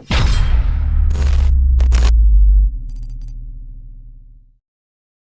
you